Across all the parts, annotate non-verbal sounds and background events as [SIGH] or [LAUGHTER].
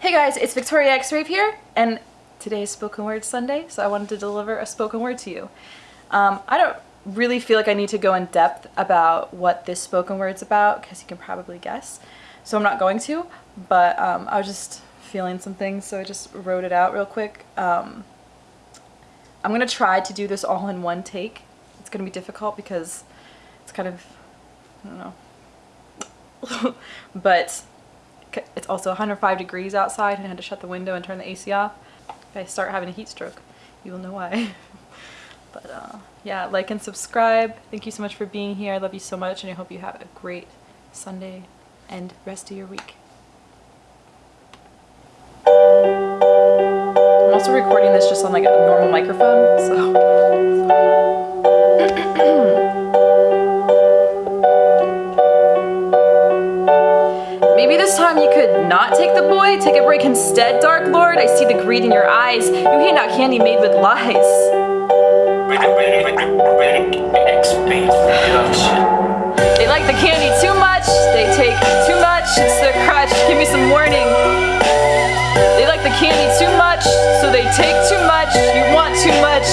Hey guys, it's Victoria X Rave here, and today is Spoken Word Sunday, so I wanted to deliver a spoken word to you. Um, I don't really feel like I need to go in depth about what this spoken word's about, because you can probably guess, so I'm not going to, but um, I was just feeling some things, so I just wrote it out real quick. Um, I'm going to try to do this all in one take. It's going to be difficult because it's kind of, I don't know, [LAUGHS] but it's also 105 degrees outside and I had to shut the window and turn the AC off. If I start having a heat stroke, you will know why. [LAUGHS] but uh, yeah, like and subscribe. Thank you so much for being here. I love you so much and I hope you have a great Sunday and rest of your week. I'm also recording this just on like a normal microphone, so you could not take the boy, take a break instead, Dark Lord. I see the greed in your eyes. You hate not candy made with lies. They like the candy too much, they take too much, it's their crutch, give me some warning. They like the candy too much, so they take too much, you want too much,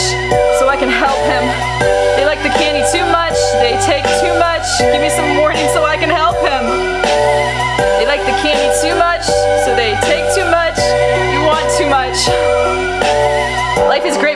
so I can help him. They like the candy too much, they take too much, give me some the candy too much, so they take too much,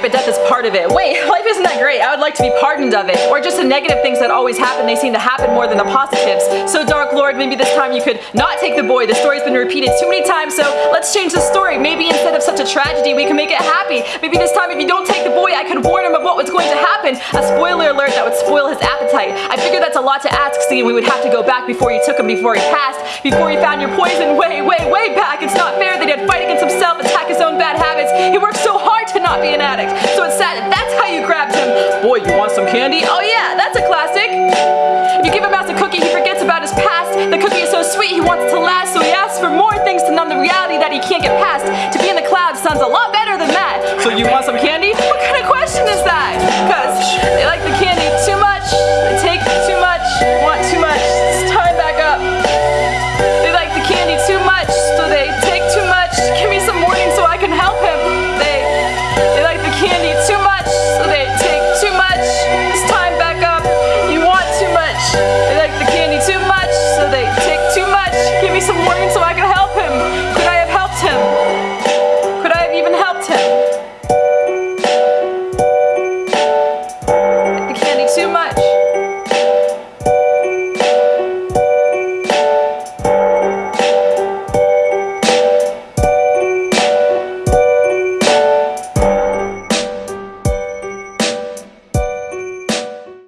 but death is part of it. Wait, [LAUGHS] life isn't that great. I would like to be pardoned of it. Or just the negative things that always happen, they seem to happen more than the positives. So Dark Lord, maybe this time you could not take the boy. The story's been repeated too many times, so let's change the story. Maybe instead of such a tragedy, we can make it happy. Maybe this time if you don't take the boy, I could warn him of what was going to happen. A spoiler alert that would spoil his appetite. I figure that's a lot to ask, seeing we would have to go back before you took him, before he passed, before he found your poison way, way, way back. It's not fair that he'd fight against himself, attack his own bad habits. He worked so hard not be an addict. So it's sad that's how you grabbed him. Boy, you want some candy? Oh yeah, that's a classic. If you give a mouse a cookie, he forgets about his past. The cookie is so sweet, he wants it to last, so he asks for more things to numb the reality that he can't get past. To be in the clouds sounds a lot better than that. So you want some candy? What kind of question is that?